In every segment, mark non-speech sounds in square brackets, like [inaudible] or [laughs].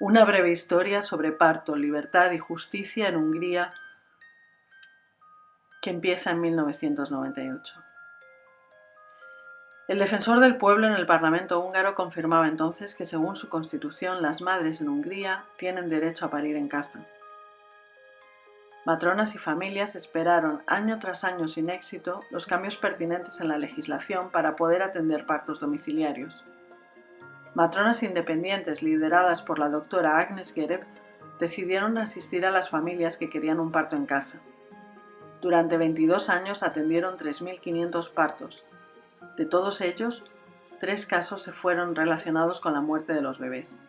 Una breve historia sobre parto, libertad y justicia en Hungría que empieza en 1998. El defensor del pueblo en el Parlamento húngaro confirmaba entonces que según su constitución las madres en Hungría tienen derecho a parir en casa. Matronas y familias esperaron año tras año sin éxito los cambios pertinentes en la legislación para poder atender partos domiciliarios. Matronas independientes lideradas por la doctora Agnes Gereb decidieron asistir a las familias que querían un parto en casa. Durante 22 años atendieron 3.500 partos. De todos ellos, tres casos se fueron relacionados con la muerte de los bebés.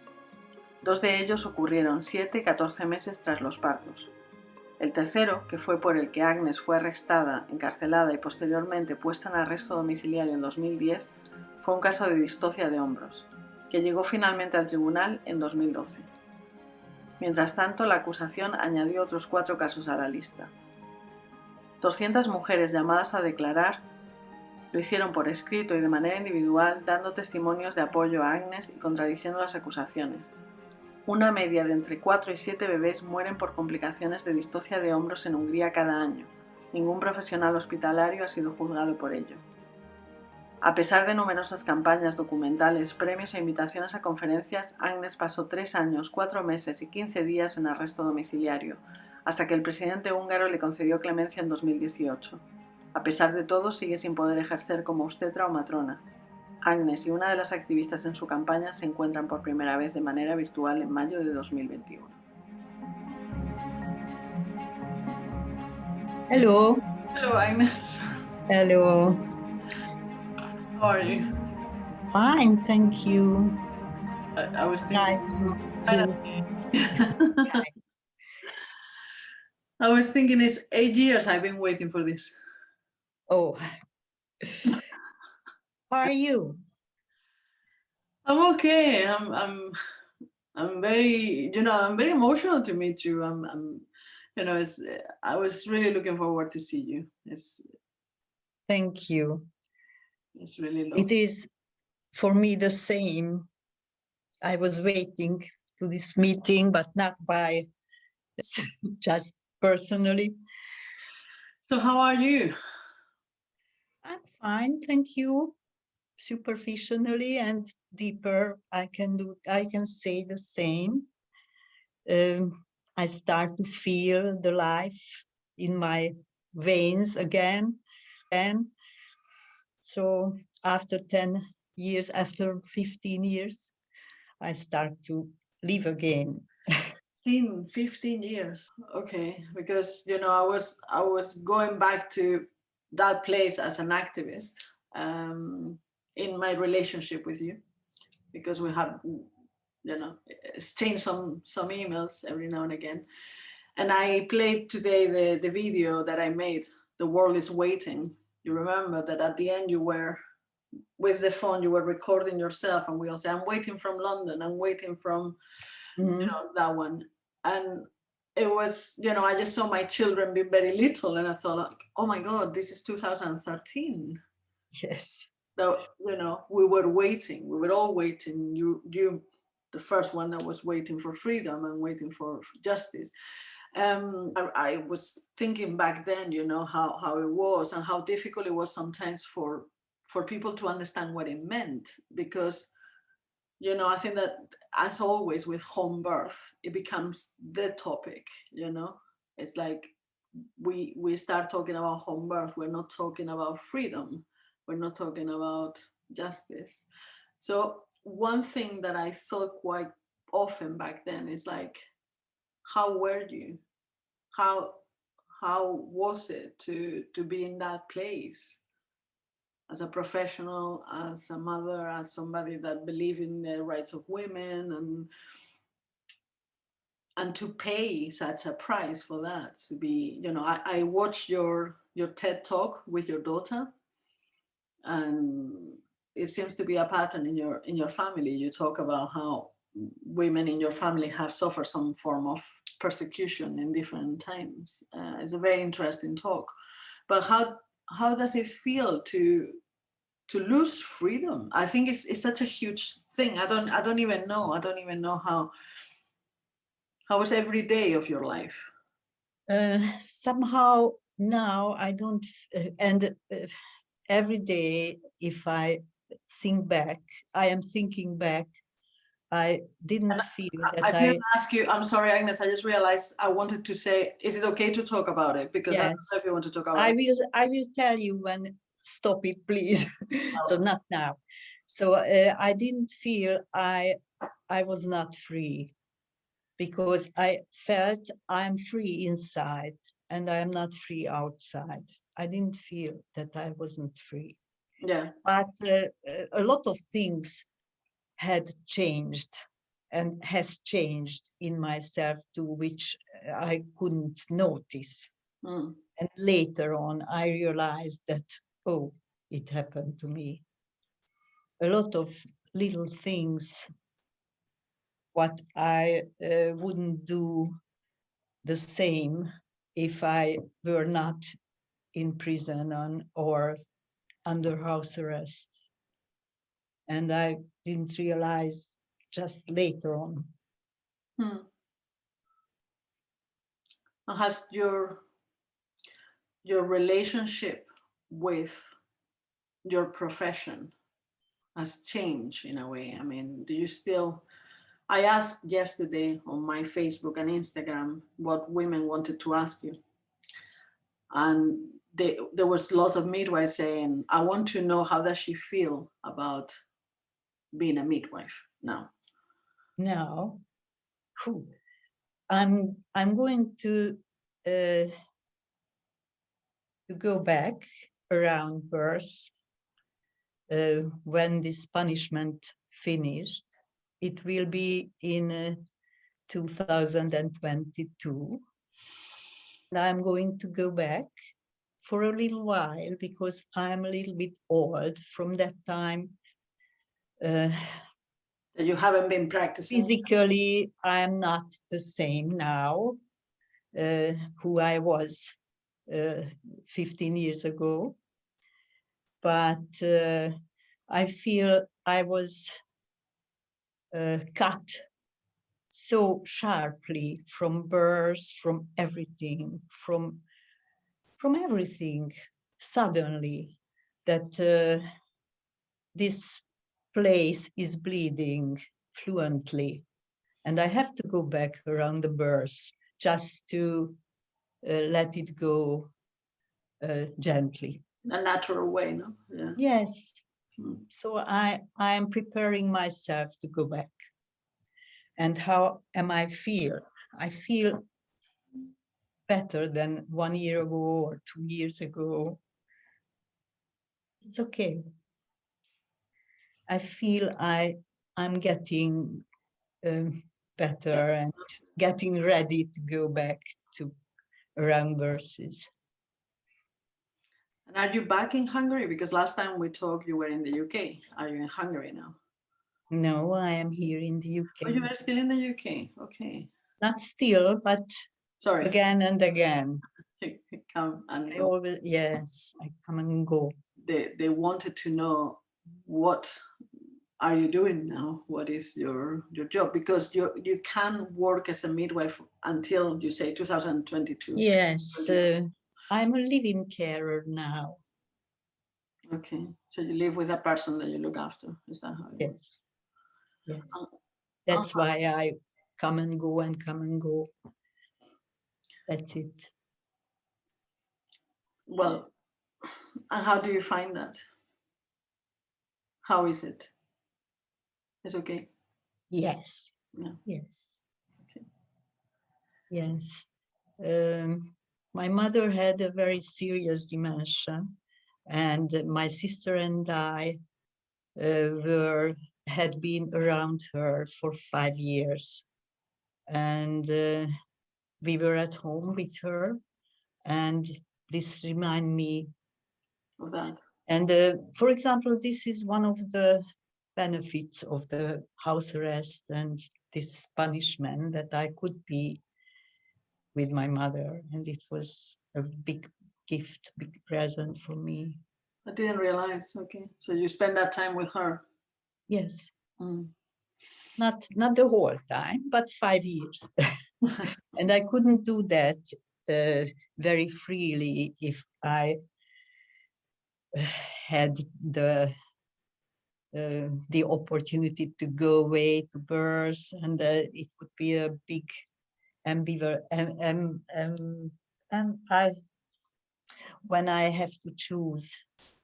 Dos de ellos ocurrieron 7 y 14 meses tras los partos. El tercero, que fue por el que Agnes fue arrestada, encarcelada y posteriormente puesta en arresto domiciliario en 2010, fue un caso de distocia de hombros que llegó finalmente al tribunal en 2012. Mientras tanto, la acusación añadió otros cuatro casos a la lista. 200 mujeres llamadas a declarar lo hicieron por escrito y de manera individual, dando testimonios de apoyo a Agnes y contradiciendo las acusaciones. Una media de entre 4 y 7 bebés mueren por complicaciones de distocia de hombros en Hungría cada año. Ningún profesional hospitalario ha sido juzgado por ello. A pesar de numerosas campañas, documentales, premios e invitaciones a conferencias, Agnes pasó tres años, cuatro meses y quince días en arresto domiciliario, hasta que el presidente húngaro le concedió clemencia en 2018. A pesar de todo, sigue sin poder ejercer como obstetra o matrona. Agnes y una de las activistas en su campaña se encuentran por primera vez de manera virtual en mayo de 2021. Hello. Hello, Agnes. Hello. How are you? Fine, thank you. I, I was thinking. to, to [laughs] I was thinking it's eight years I've been waiting for this. oh. How are you? I'm okay. I'm I'm I'm very you know I'm very emotional to meet you. I'm I'm you know it's I was really looking forward to see you. It's Thank you. It's really. It is for me the same. I was waiting to this meeting, but not by [laughs] just personally. So how are you? I'm fine, thank you. Superficially and deeper, I can do. I can say the same. Um, I start to feel the life in my veins again, and so after 10 years, after 15 years, I start to live again. 15, 15 years. Okay, because you know I was I was going back to that place as an activist um, in my relationship with you, because we have you know exchanged some some emails every now and again, and I played today the the video that I made. The world is waiting. You remember that at the end you were with the phone you were recording yourself and we all say i'm waiting from london i'm waiting from you Mhm. know that one and it was you know i just saw my children be very little and i thought like oh my god this is 2013 Yes. so you know we were waiting we were all waiting you you the first one that was waiting for freedom and waiting for justice um I, I was thinking back then you know how how it was and how difficult it was sometimes for for people to understand what it meant because you know i think that as always with home birth it becomes the topic you know? It's like we we start talking about home birth we're not talking about freedom we're not talking about justice. So one thing that i thought quite often back then is like how were you? How how was it to to be in that place? As a professional, as a mother, as somebody that believe in the rights of women and and to pay such a price for that to be you know I, I watched your your TED talk with your daughter and it seems to be a pattern in your in your family. You talk about how women in your family have suffered some form of persecution in different times. Uh, it's a very interesting talk. But how how does it feel to to lose freedom? I think it's, it's such a huge thing. I don't i don't even know. I don't even know how How was every day of your life? uh, somehow now I don't, uh, and uh, every day if I think back, I am thinking back, I didn't feel that I I, didn't ask you, I'm sorry, Agnes, I just realized I wanted to say, is it okay to talk about it? Because I don't know if you want to talk about I it. will, I will tell you when, stop it, please. [laughs] So not now. So uh, I didn't feel I, I was not free because I felt I'm free inside and I am not free outside. I didn't feel that I wasn't free. Yeah, but uh, a lot of things had changed and has changed in myself to which uh, I couldn't notice. mm, And later on, I realized that, oh, it happened to me. A lot of little things, what I uh, wouldn't do the same if I were not in prison on, or under house arrest. And I didn't realize just later on. hmm. Has your, your relationship with your profession has changed in a way? I mean, do you still, I asked yesterday on my Facebook and Instagram what women wanted to ask you. And they, there was lots of midwives saying, I want to know how does she feel about being a midwife now? Now, whew, I'm I'm going to uh, to go back around birth uh, when this punishment finished. It will be in uh, 2022. And I'm going to go back for a little while because I'm a little bit old from that time. Uh, you haven't been practicing? physically i'm not the same now uh, who i was uh, 15 years ago but uh, i feel i was uh, cut so sharply from birth from everything from from everything suddenly that uh, this place is bleeding fluently and I have to go back around the birth just to uh, let it go uh, gently. A natural way, no? Yeah. Yes. Mm. So I I am preparing myself to go back. And how am I feel? I feel better than one year ago or two years ago. It's okay. I feel I I'm getting um, better and getting ready to go back to around verses. And are you back in Hungary? Because last time we talked, you were in the UK. Are you in Hungary now? No, I am here in the Oh, you UK. are still in the UK. Okay. Not still, but Sorry. again and again. [laughs] Come and I go. always yes, I come and go. They, they wanted to know what are you doing now? What is your, your job? Because you, you can work as a midwife until you say 2022. Yes, uh, I'm a living carer now. Okay. So you live with a person that you look after. Is that how? works? Yes, yes. Um, That's uh-huh. why I come and go and come and go. That's it. Well, and how do you find that? How is it? It's okay. Yes. Yeah. Yes. Okay. Yes. Um, my mother had a very serious dementia, and my sister and I uh, were had been around her for five years, and uh, we were at home with her, and this remind me Of that. And uh, for example, this is one of the benefits of the house arrest and this punishment that I could be with my mother. And it was a big gift, big present for me. I didn't realize. Okay. So you spend that time with her. Yes, Mm. not not the whole time, but five years. [laughs] and I couldn't do that uh, very freely if I had the uh, the opportunity to go away to birth and uh, it would be a big ambiver um, um, um, I when I have to choose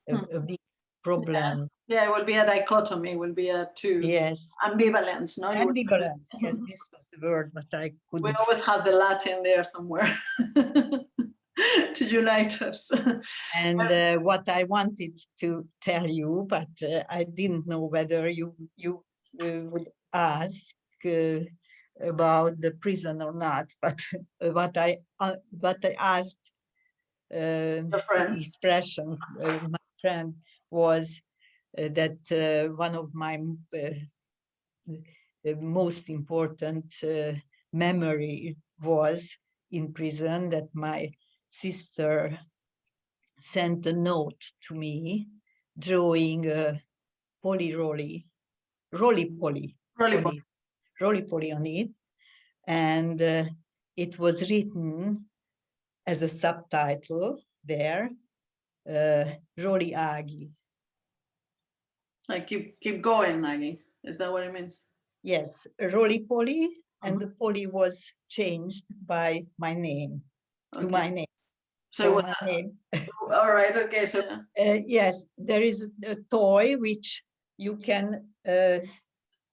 a, Hmm. a big problem. Yeah, it will be a dichotomy, it will be a two. Yes. Ambivalence, no? Ambivalence yeah, this was the word but I We couldn't always have the Latin there somewhere [laughs] [laughs] to unite us. [laughs] and uh, what I wanted to tell you, but uh, I didn't know whether you you uh, would ask uh, about the prison or not. But uh, [laughs] what I uh, what I asked the expression uh, my friend was uh, that uh, one of my uh, most important uh, memory was in prison that my sister sent a note to me drawing a poly roly roly poly Really, poly, roly poly on it and uh, it was written as a subtitle there uh, roly agi like keep keep going, Maggie. Is that what it means? yes roly poly and Mhm. the poly was changed by my name to my name So was, my name all right, okay, so Uh, yes, there is a toy which you can, uh,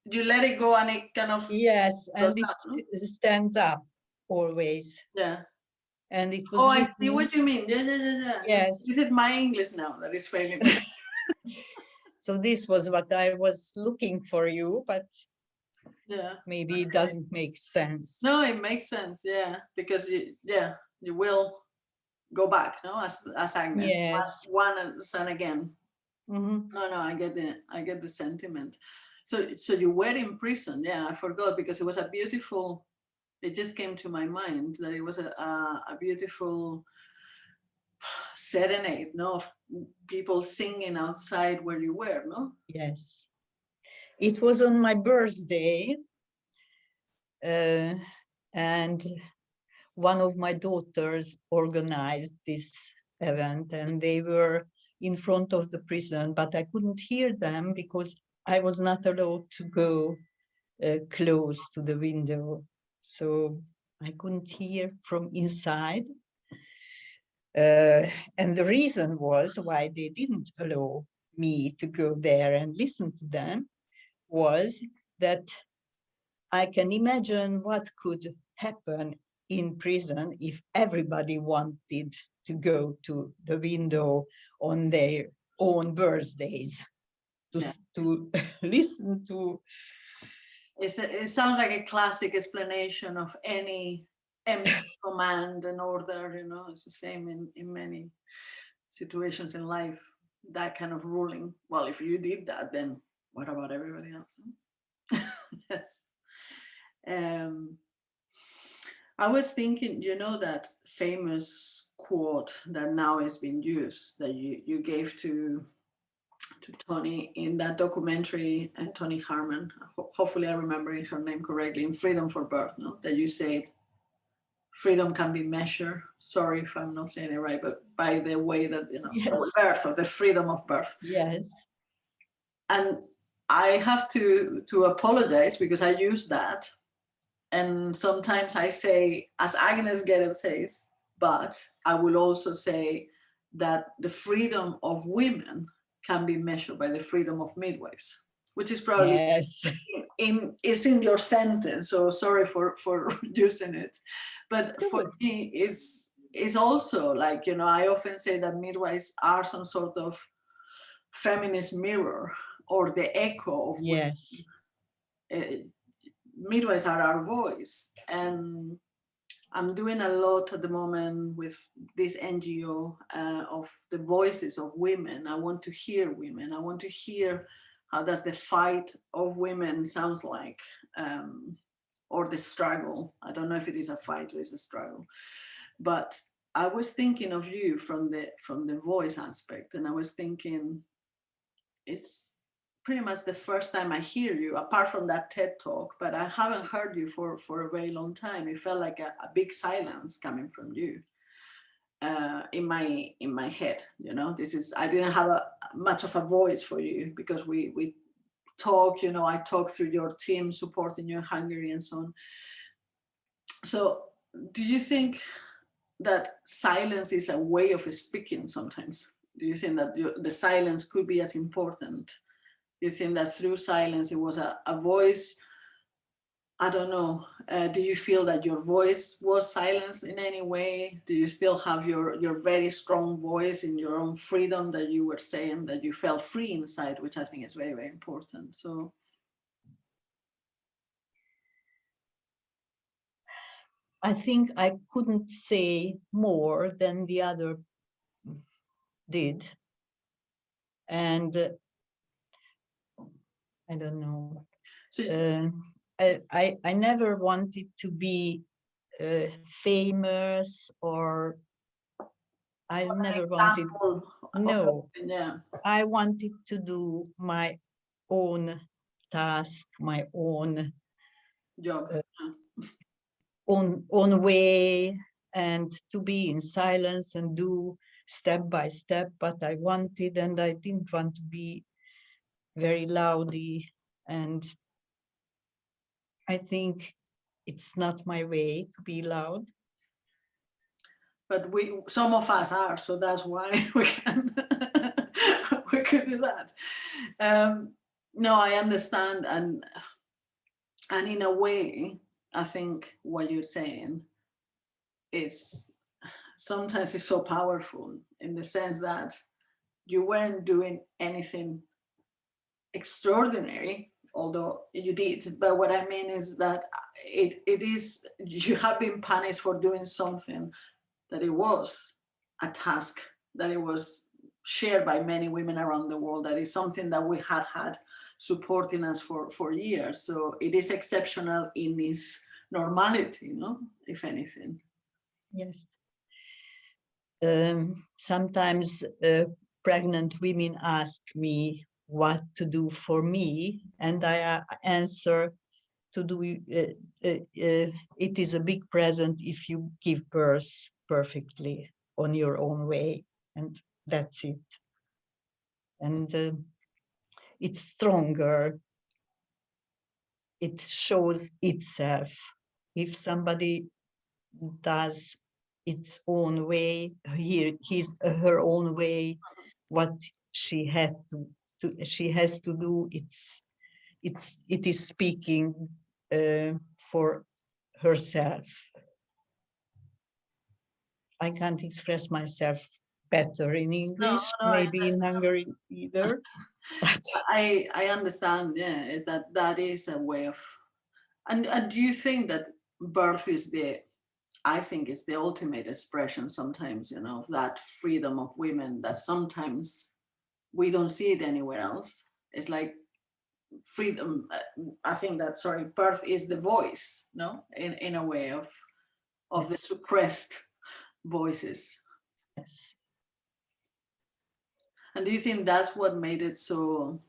you let it go and it kind of, yes, and it up, stands up always. yeah. And it was Oh, I see what you mean. Yeah, yeah, yeah, yeah. Yes. This is my English now that is failing me. [laughs] so this was what I was looking for you, but Yeah. maybe it doesn't make sense. No, it makes sense. Yeah, because you, yeah, you will go back, no, as as Agnes, one- Yes. one and son again. Mhm. No, no, I get the I get the sentiment. So so you were in prison. Yeah, I forgot because it was a beautiful. It just came to my mind that it was a a, a beautiful serenade, no, of people singing outside where you were, no. Yes. It was on my birthday. uh, and one of my daughters organized this event and they were in front of the prison, but I couldn't hear them because I was not allowed to go uh, close to the window. So I couldn't hear from inside. Uh, and the reason was why they didn't allow me to go there and listen to them was that I can imagine what could happen in prison if everybody wanted to go to the window on their own birthdays to, Yeah. to [laughs] listen to It's a, it sounds like a classic explanation of any empty [laughs] command and order. You know, it's the same in in many situations in life. That kind of ruling. Well, if you did that, then what about everybody else? [laughs] yes. Um, I was thinking, you know, that famous quote that now has been used that you, you gave to to Toni in that documentary, uh, Toni Harman. Ho- hopefully, I'm remembering her name correctly. In Freedom for Birth, no, that you said freedom can be measured. Sorry if I'm not saying it right, but by the way that you know, the Yes. birth or the freedom of birth. yes And I have to to apologize because I use that, and sometimes I say, as Agnes Gereb says, but I will also say that the freedom of women can be measured by the freedom of midwives, which is probably yes. in is in your sentence. So sorry for for [laughs] using it, but for me is is also like you know I often say that midwives are some sort of feminist mirror or the echo of yes. Uh, midwives are our voice and i'm doing a lot at the moment with this ngo uh, of the voices of women. I want to hear women. I want to hear how does the fight of women sounds like um, or the struggle. I don't know if it is a fight or it's a struggle. But i was thinking of you from the from the voice aspect and i was thinking it's pretty much the first time I hear you, apart from that TED talk, but I haven't heard you for, for a very long time. It felt like a, a big silence coming from you uh, in my in my head. You know, this is I didn't have a much of a voice for you because we we talk. You know, I talk through your team supporting you in Hungary and so on. So, do you think that silence is a way of speaking sometimes? Do you think that the silence could be as important? You think that through silence it was a, a voice I don't know, uh, do you feel that your voice was silenced in any way? Do you still have your, your very strong voice in your own freedom that you were saying that you felt free inside, which I think is very, very important. So. I think I couldn't say more than the other did. And uh, I don't know. So, uh, I, I, never wanted to be uh, famous or I never wanted, no, yeah. I wanted to do my own task, my own job, uh, own, own way and to be in silence and do step by step what I wanted and I didn't want to be very loudly. and I think it's not my way to be loud. But we, some of us are, so that's why [laughs] we can, [laughs] we could do that. Um, no, I understand, and and in a way, I think what you're saying is sometimes it's so powerful in the sense that you weren't doing anything extraordinary although you did. But what I mean is that it, it is, you have been punished for doing something that it was a task, that it was shared by many women around the world, that is something that we had had supporting us for, for years. So it is exceptional in its normality, you know, if anything. Yes. Um, sometimes uh, pregnant women ask me what to do for me and I uh, answer to do uh, uh, uh, it is a big present if you give birth perfectly on your own way and that's it. And uh, it's stronger. It shows itself. If somebody does its own way here his her own way what she had to to, she has to do it's it's it is speaking uh, for herself. I can't express myself better in english no, no, maybe in hungary either. [laughs] I i understand yeah is that that is a way of and, and do you think that birth is the I think it's the ultimate expression sometimes, you know, that freedom of women that sometimes we don't see it anywhere else. It's like freedom. Uh, I think that, sorry, birth is the voice, no, in, in a way of, of yes. the suppressed voices. Yes. And do you think that's what made it so,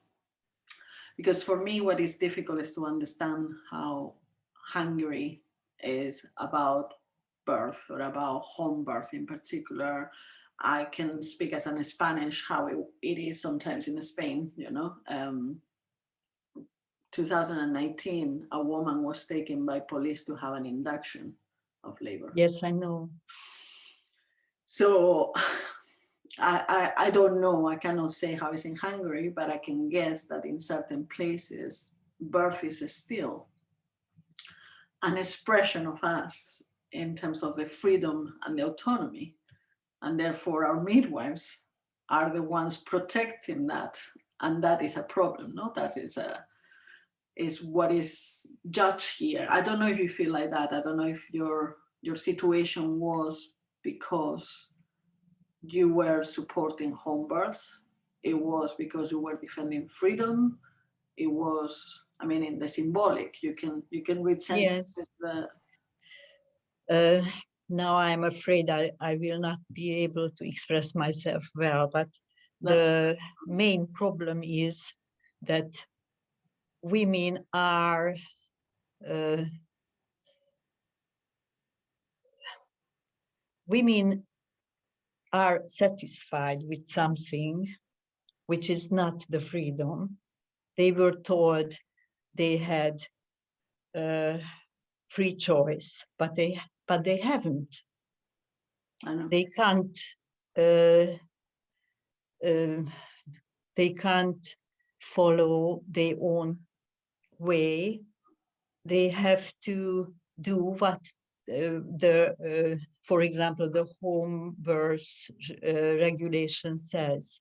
because for me, what is difficult is to understand how Hungary is about birth or about home birth in particular, I can speak as an Spanish how it, it is sometimes in Spain, you know. Um, 2019, a woman was taken by police to have an induction of labor. Yes, I know. So I, I, I don't know, I cannot say how it's in Hungary, but I can guess that in certain places, birth is still an expression of us in terms of the freedom and the autonomy and therefore our midwives are the ones protecting that. And that is a problem no? That is a is what is judged here. I don't know if you feel like that. I don't know if your your situation was because you were supporting home births. It was because you were defending freedom. It was i mean in the symbolic you can you can read sentences yes. uh, now I'm afraid I, I will not be able to express myself well, but the main problem is that women are uh, women are satisfied with something which is not the freedom. They were told they had uh, free choice, but they but they haven't. They can't. Uh, uh, they can't follow their own way. They have to do what uh, the, uh, for example, the home birth uh, regulation says.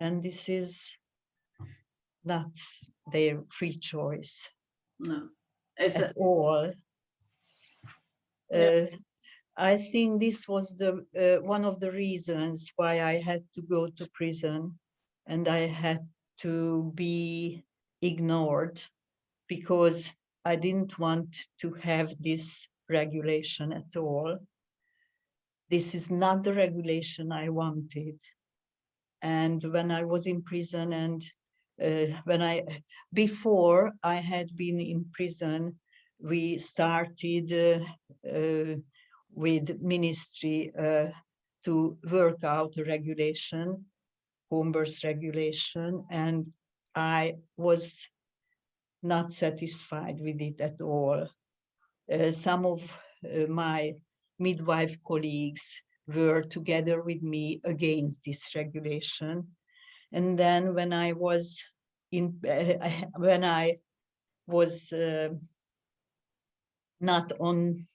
And this is not their free choice No. Is at all. Yeah. Uh, I think this was the uh, one of the reasons why I had to go to prison and I had to be ignored because I didn't want to have this regulation at all. This is not the regulation I wanted. And when I was in prison and uh, when I, before I had been in prison, we started uh, uh, with ministry uh, to work out a regulation, home birth regulation, and I was not satisfied with it at all. Uh, some of uh, my midwife colleagues were together with me against this regulation. And then when I was in, uh, [laughs] when I was not on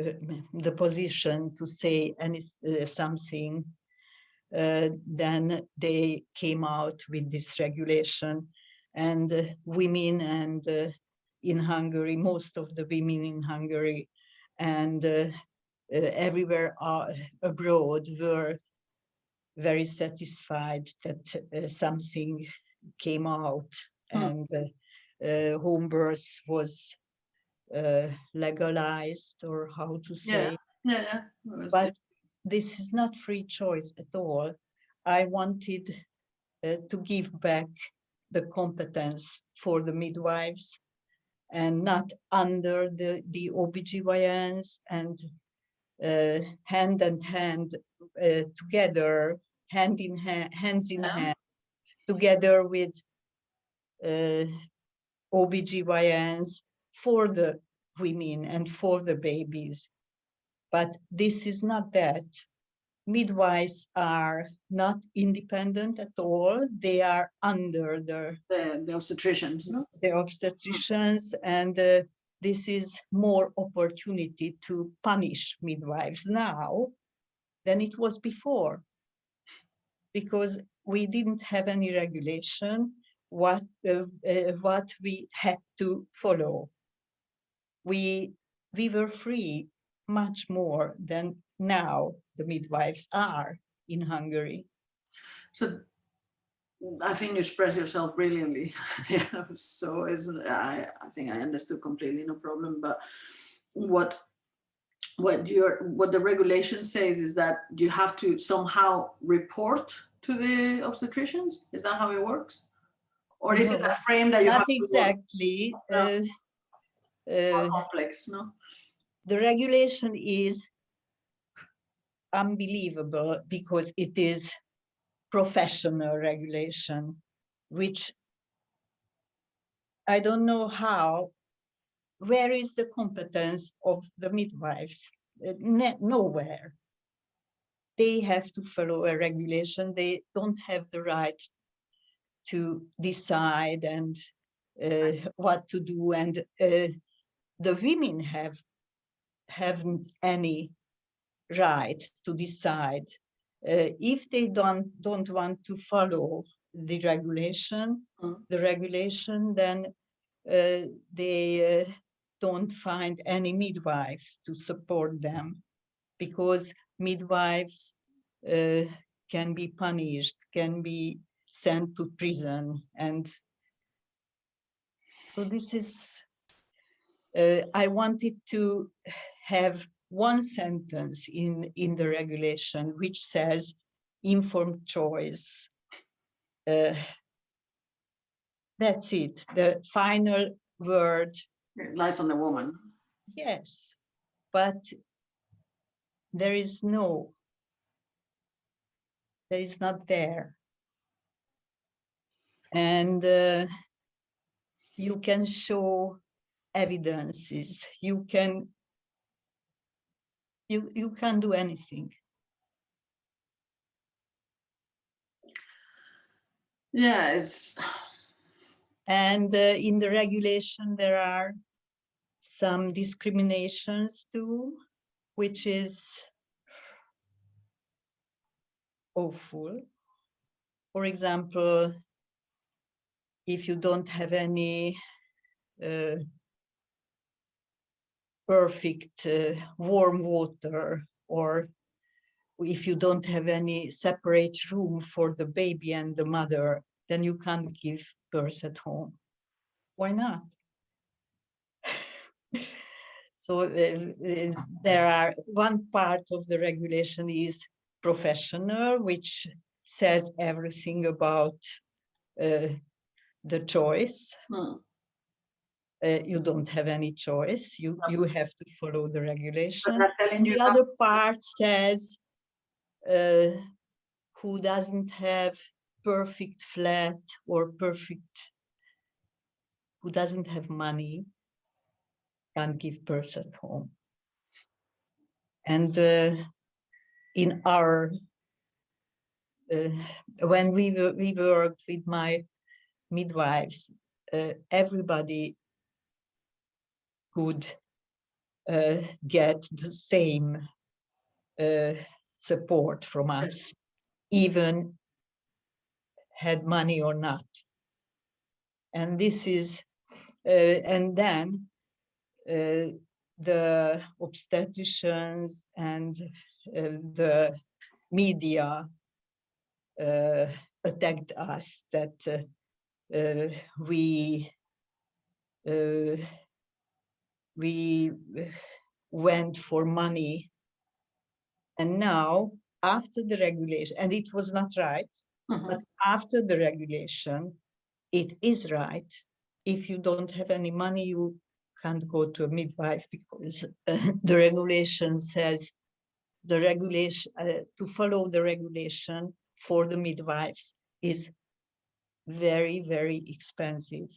uh, the position to say any uh, something, uh, then they came out with this regulation and uh, women and uh, in Hungary, most of the women in Hungary and uh, everywhere abroad were very satisfied that something came out Hmm. and home birth was uh, legalized or how to say yeah, yeah. was but this is not free choice at all. I wanted uh, to give back the competence for the midwives and not under the, the OBGYNs and uh, hand and hand uh, together, hand in hand, hands in Yeah. hand, together with uh, OBGYNs for the women and for the babies. But this is not that. Midwives are not independent at all. They are under the, the, the obstetricians, no? the obstetricians and uh, this is more opportunity to punish midwives now than it was before. Because we didn't have any regulation what, uh, uh, what we had to follow. We, we were free much more than now the midwives are in Hungary. So I think you express yourself brilliantly. [laughs] yeah, so I, I think I understood completely, no problem. But what what your what the regulation says is that you have to somehow report to the obstetricians. Is that how it works? Or is it No, a frame that you have Not work exactly. No. Uh, uh, complex, no? the regulation is unbelievable because it is professional regulation, which I don't know how, where is the competence of the midwives? Uh, Nowhere. They have to follow a regulation. They don't have the right to decide and uh, what to do. And uh, the women have haven't any right to decide uh, if they don't don't want to follow the regulation Mm. the regulation then uh, they uh, don't find any midwife to support them because midwives uh, can be punished can be sent to prison and so this is uh, I wanted to have one sentence in, in the regulation which says informed choice uh, that's it. The final word, It lies on the woman. yes, but there is no, there is not there. And uh, you can show evidences, you can, you, you can do anything. Yes. And uh, in the regulation, there are some discriminations too, which is awful. For example, if you don't have any uh, perfect uh, warm water or if you don't have any separate room for the baby and the mother, then you can't give birth at home. Why not? [laughs] so uh, uh, there are one part of the regulation is professional, which says everything about uh, the choice. hmm, Uh, you don't have any choice. You you have to follow the regulation. And the other part says uh, who doesn't have perfect flat or perfect, who doesn't have money, can't give birth at home. And uh, in our, uh, when we were, we worked with my midwives, uh, everybody could uh, get the same uh, support from us, even had money or not. And this is, uh, and then uh, the obstetricians and uh, the media uh, attacked us that we uh, we went for money. And now after the regulation and it was not right Mhm. but after the regulation it is right. If you don't have any money you can't go to a midwife because uh, [laughs] the regulation says the regulation uh, to follow the regulation for the midwives is very very expensive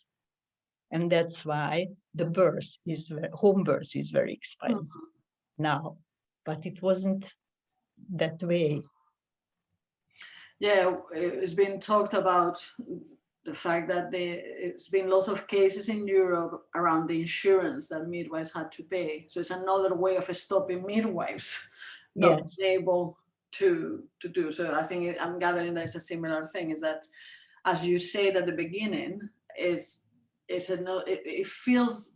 and that's why the birth is home birth is very expensive mm-hmm. now but it wasn't that way Yeah, it's been talked about the fact that the, it's been lots of cases in Europe around the insurance that midwives had to pay. So it's another way of stopping midwives not yes able to to do. So I think I'm gathering that it's a similar thing. Is that as you said at the beginning, is is a no, it, it feels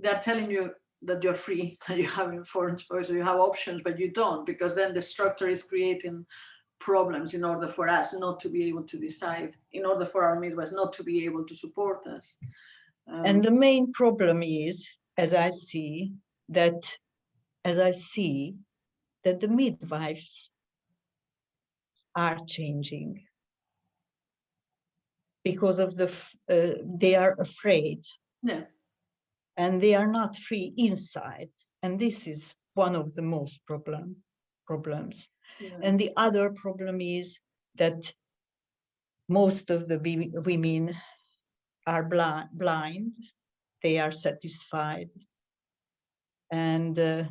they're telling you that you're free, [laughs] that you have informed choice, you have options, but you don't because then the structure is creating problems in order for us not to be able to decide, in order for our midwives not to be able to support us. Um, And the main problem is, as I see, that as I see that the midwives are changing because of the, uh, they are afraid yeah, and they are not free inside. And this is one of the most problem, problems. yeah. And the other problem is that most of the women are blind, blind. They are satisfied. And uh,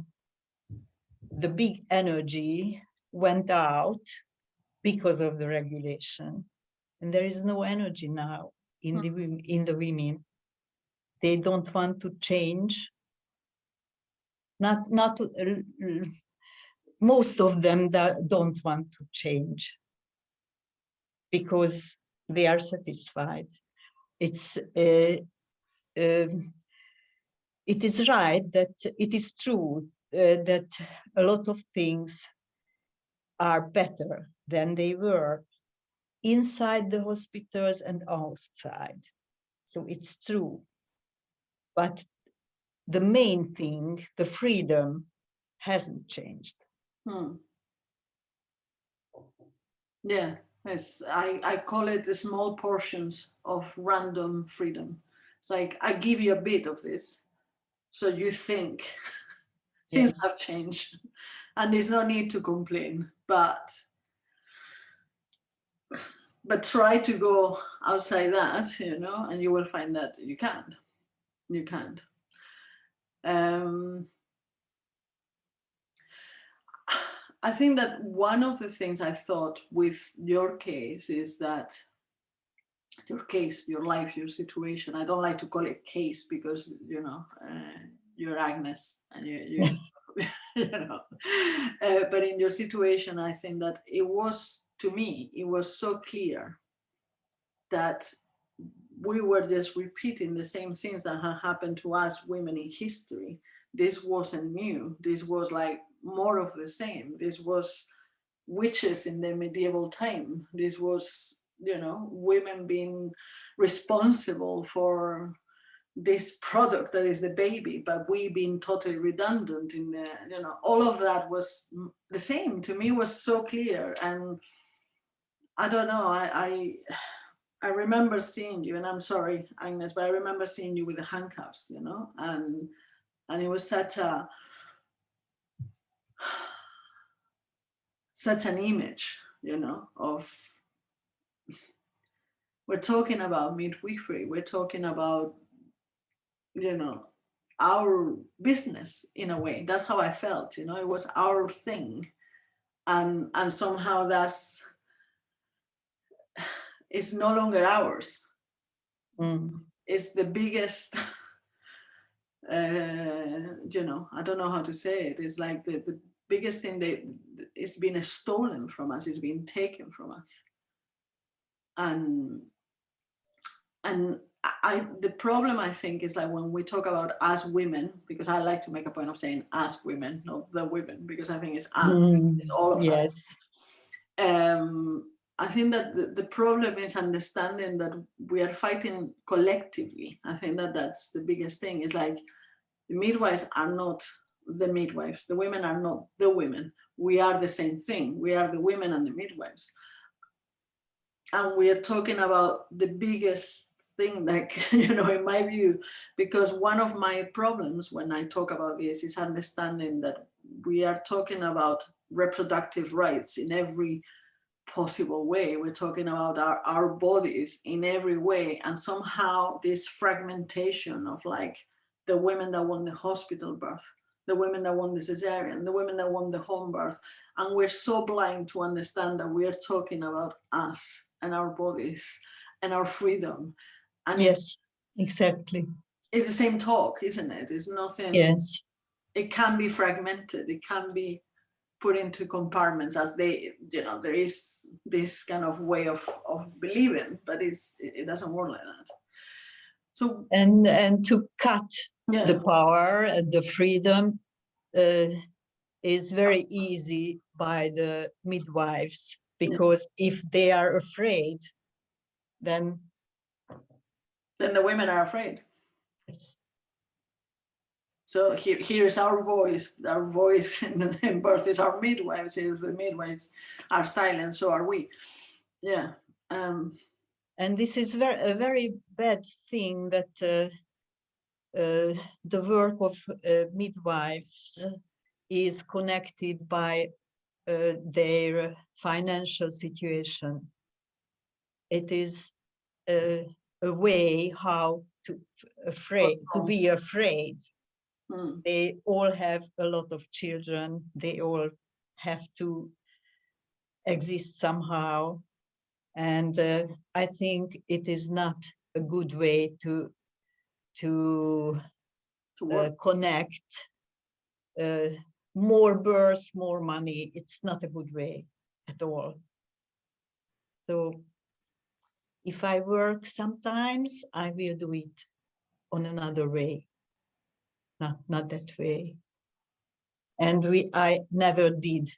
the big energy went out because of the regulation. And there is no energy now in the in the women. They don't want to change. Not not l- most of them that don't want to change because they are satisfied. It's uh, um, it is right that it is true uh, that a lot of things are better than they were inside the hospitals and outside. So it's true. But the main thing, the freedom, hasn't changed. Hmm. Yeah, Yes, I, I call it the small portions of random freedom. It's like I give you a bit of this, so you think [laughs] things have changed, and there's no need to complain. But but try to go outside that, you know, and you will find that you can't. You can't. Um, I think that one of the things I thought with your case is that your case, your life, your situation. I don't like to call it case because you know uh, you're Agnes and you, you, [laughs] [laughs] you know. Uh, but in your situation, I think that it was to me it was so clear that we were just repeating the same things that had happened to us women in history. This wasn't new. This was like more of the same. This was witches in the medieval time. This was, you know, women being responsible for this product that is the baby, but we being totally redundant in the, you know, all of that was the same. To me was so clear. And I don't know, I, I [sighs] I remember seeing you, and I'm sorry, Agnes, but I remember seeing you with the handcuffs, you know, and and it was such a [sighs] such an image, you know, of we're talking about midwifery, we're talking about, you know, our business in a way. That's how I felt, you know, it was our thing. And and somehow that's it's no longer ours. Mm. It's the biggest [laughs] uh, you know, I don't know how to say it. It's like the, the biggest thing that it's been stolen from us, it's been taken from us. And and I the problem I think is like when we talk about us women, because I like to make a point of saying us women, not the women, because I think it's us, Mm, it's all of us. Yes. Um, I think that the, the problem is understanding that we are fighting collectively. I think that that's the biggest thing. Is like the midwives are not the midwives. The women are not the women. We are the same thing. We are the women and the midwives. And we are talking about the biggest thing [laughs] like, you know, in my view, because one of my problems when I talk about this is understanding that we are talking about reproductive rights in every possible way. We're talking about our, our bodies in every way. And somehow this fragmentation of like the women that want the hospital birth, the women that want the cesarean, the women that want the home birth. And we're so blind to understand that we are talking about us and our bodies and our freedom. And Yes, exactly. it's the same talk, isn't it? It's nothing, Yes. it can be fragmented. It can be put into compartments as they, you know, there is this kind of way of, of believing, but it's, it doesn't work like that. So, And and to cut yeah, the power and the freedom uh, is very easy by the midwives because if they are afraid, then then the women are afraid. it's- So here, here's our voice. Our voice [laughs] in, the- in birth is our midwives. If the midwives are silent, so are we. Yeah. Um, and this is very a very bad thing that uh, uh, the work of uh, midwives is connected by uh, their financial situation. It is a, way how to afraid to be afraid. hmm, They all have a lot of children. They all have to exist somehow, and uh, I think it is not a good way to to to uh, connect uh, more births, more money. It's not a good way at all. So if I work sometimes, I will do it on another way, not, not that way. And we, I never did,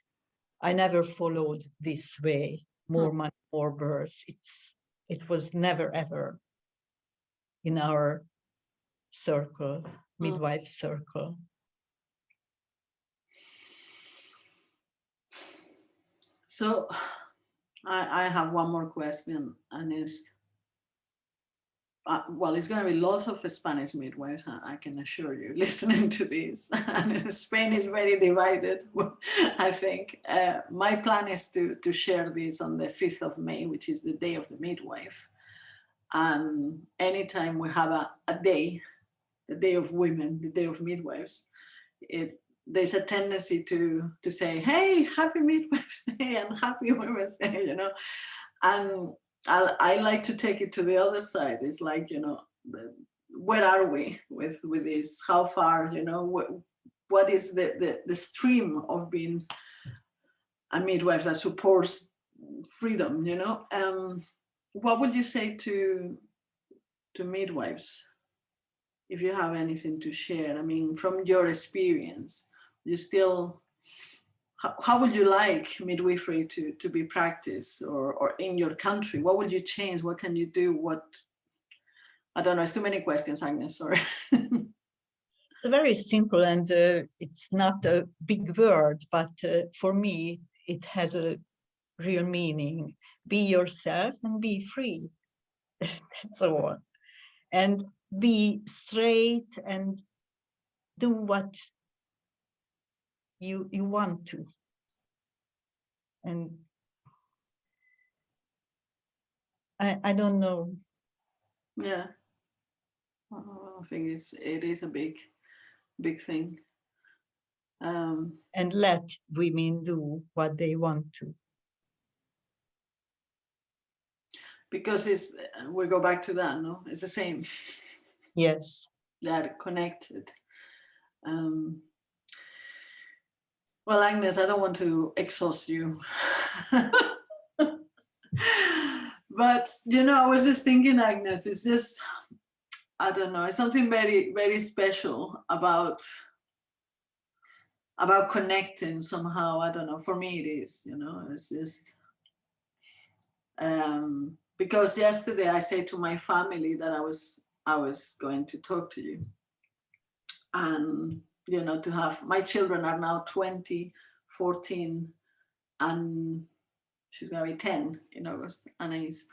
I never followed this way, more hmm. money, more births. It's, it was never ever in our circle, hmm. midwife circle. So I, I have one more question, and it's uh, well, it's going to be lots of Spanish midwives, I can assure you, [laughs] listening to this. and Spain is very divided, [laughs] I think. Uh, my plan is to, to share this on the 5th of May, which is the day of the midwife. And anytime we have a, a day, the day of women, the day of midwives, it, there's a tendency to, to say, hey, happy [laughs] midwives day and happy women's day, [laughs] you know. And I, I like to take it to the other side. It's like, you know, where are we with, with this? How far, you know, what, what is the, the, the stream of being a midwife that supports freedom, you know? Um, what would you say to, to midwives? If you have anything to share, I mean, from your experience, you still how, how would you like midwifery to, to be practiced or, or in your country? What would you change? What can you do? What, I don't know, it's too many questions, Agnes, sorry. [laughs] it's very simple and uh, it's not a big word, but uh, for me, it has a real meaning. Be yourself and be free. [laughs] That's all. And be straight and do what you you want to. And I I don't know. Yeah. I think it's it is a big big thing. Um and let women do what they want to. because it's we go back to that no? It's the same. Yes. They're connected. Um well, Agnes, I don't want to exhaust you. [laughs] but, you know, I was just thinking, Agnes, it's just, I don't know, it's something very, very special about about connecting somehow. I don't know, for me it is, you know, it's just, um, because yesterday I said to my family that I was, I was going to talk to you. And you know, to have, my children are now 20, 14, and she's gonna be 10 in August, Anais.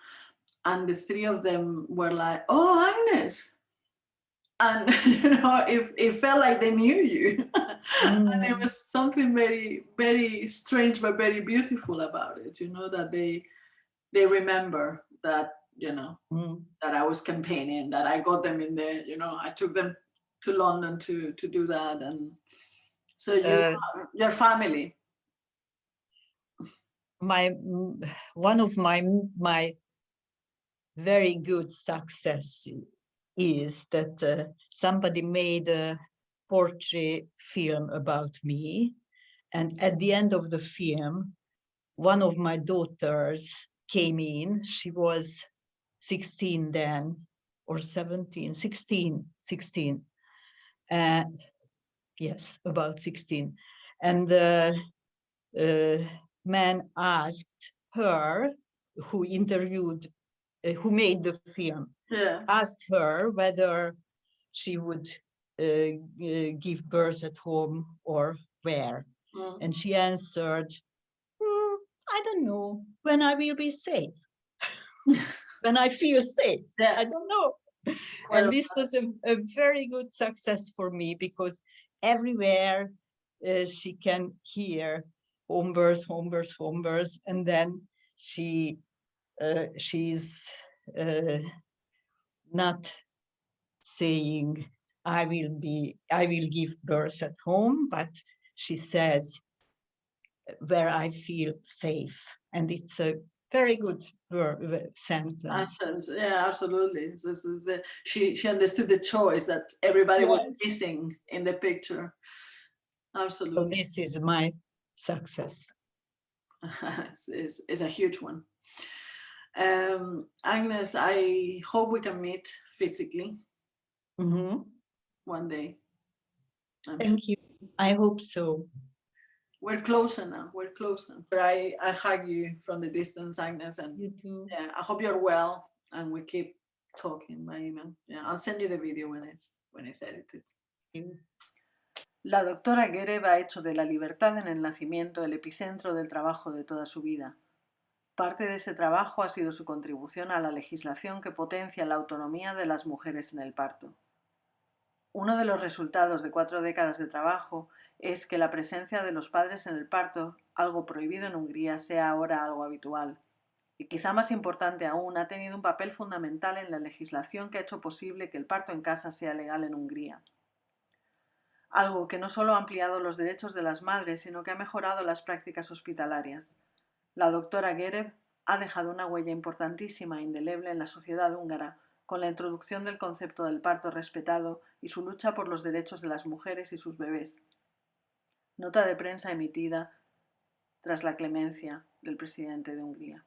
And the three of them were like, oh, Agnes. And, [laughs] you know, it, it felt like they knew you. Mm. [laughs] and it mm. was something very, very strange, but very beautiful about it, you know, that they, they remember that, you know, mm. that I was campaigning, that I got them in there, you know, I took them to London to to do that, and so you, uh, your family. My one of my my very good success is that uh, somebody made a portrait film about me and at the end of the film one of my daughters came in she was 16 then or 17 16 16 uh, yes, about 16. And the uh, man asked her, who interviewed, uh, who made the film, yeah. asked her whether she would uh, give birth at home or where. Mm. And she answered, mm, I don't know, when I will be safe. [laughs] when I feel safe. Yeah. I don't know and this was a, a, very good success for me because everywhere uh, she can hear home birth, home birth, home birth, and then she uh, she's uh, not saying I will be I will give birth at home, but she says where I feel safe, and it's a very good sentence. Yeah, absolutely. This is the, she she understood the choice that everybody yes. was missing in the picture. Absolutely. So this is my success. [laughs] it's, it's, it's, a huge one. Um, Agnes, I hope we can meet physically mm -hmm. one day. I'm Thank sure. you. I hope so we're closer now. We're closer. But I, I hug you from the distance, Agnes, and you too. Yeah, I hope you're well, and we keep talking by email. Yeah, I'll send you the video when it's when it's edited. La doctora Gereb ha hecho de la libertad en el nacimiento el epicentro del trabajo de toda su vida. Parte de ese trabajo ha sido su contribución a la legislación que potencia la autonomía de las mujeres en el parto. Uno de los resultados de cuatro décadas de trabajo es que la presencia de los padres en el parto, algo prohibido en Hungría, sea ahora algo habitual. Y quizá más importante aún, ha tenido un papel fundamental en la legislación que ha hecho posible que el parto en casa sea legal en Hungría. Algo que no solo ha ampliado los derechos de las madres, sino que ha mejorado las prácticas hospitalarias. La doctora Gerev ha dejado una huella importantísima e indeleble en la sociedad húngara, con la introducción del concepto del parto respetado y su lucha por los derechos de las mujeres y sus bebés. Nota de prensa emitida tras la clemencia del presidente de Hungría.